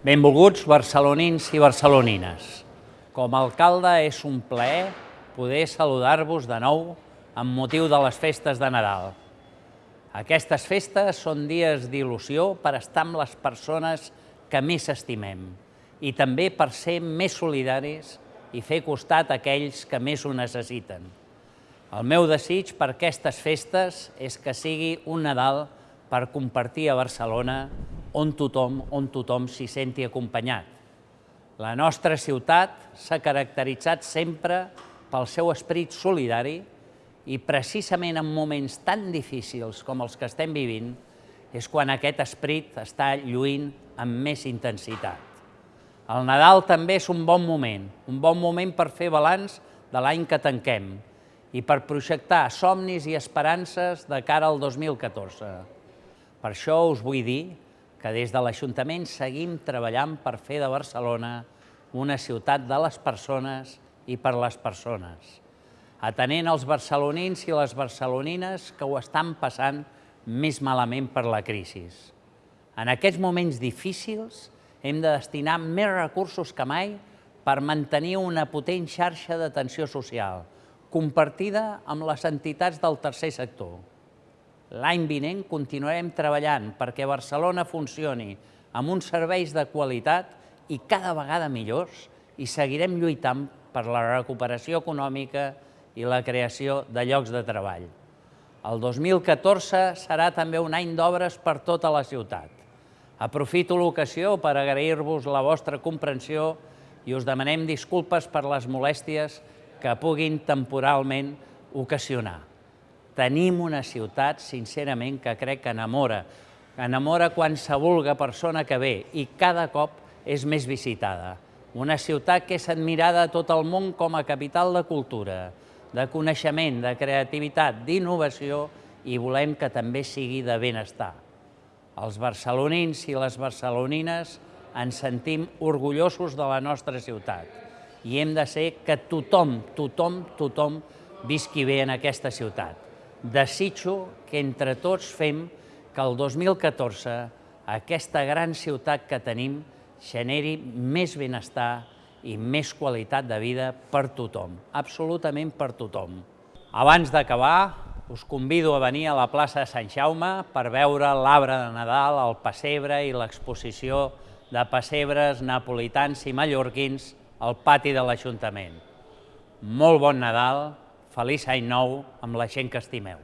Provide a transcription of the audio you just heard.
Benvolguts barcelonins i barcelonines. Com a alcalde és un plaer poder saludar-vos de nou amb motiu de les festes de Nadal. Aquestes festes són dies d'il·lusió per estar amb les persones que més estimem i també per ser més solidaris i fer costat a aquells que més ho necessiten. El meu desig per aquestes festes és que sigui un Nadal per compartir a Barcelona on tothom, on tothom s'hi senti acompanyat. La nostra ciutat s'ha caracteritzat sempre pel seu esperit solidari i precisament en moments tan difícils com els que estem vivint és quan aquest esperit està lluint amb més intensitat. El Nadal també és un bon moment, un bon moment per fer balanç de l'any que tanquem i per projectar somnis i esperances de cara al 2014. Per això us vull dir que des de l'Ajuntament seguim treballant per fer de Barcelona una ciutat de les persones i per les persones, atenent els barcelonins i les barcelonines que ho estan passant més malament per la crisi. En aquests moments difícils hem de destinar més recursos que mai per mantenir una potent xarxa d'atenció social, compartida amb les entitats del tercer sector. L'any vinent continuarem treballant perquè Barcelona funcioni amb uns serveis de qualitat i cada vegada millors i seguirem lluitant per la recuperació econòmica i la creació de llocs de treball. El 2014 serà també un any d'obres per tota la ciutat. Aprofito l'ocasió per agrair-vos la vostra comprensió i us demanem disculpes per les molèsties que puguin temporalment ocasionar tenim una ciutat, sincerament, que crec que enamora, enamora qualsevol persona que ve i cada cop és més visitada. Una ciutat que és admirada a tot el món com a capital de cultura, de coneixement, de creativitat, d'innovació i volem que també sigui de benestar. Els barcelonins i les barcelonines ens sentim orgullosos de la nostra ciutat i hem de ser que tothom, tothom, tothom visqui bé en aquesta ciutat desitjo que entre tots fem que el 2014 aquesta gran ciutat que tenim generi més benestar i més qualitat de vida per tothom, absolutament per tothom. Abans d'acabar, us convido a venir a la plaça de Sant Jaume per veure l'arbre de Nadal, el pessebre i l'exposició de pessebres napolitans i mallorquins al pati de l'Ajuntament. Molt bon Nadal, feliç any nou amb la gent que estimeu.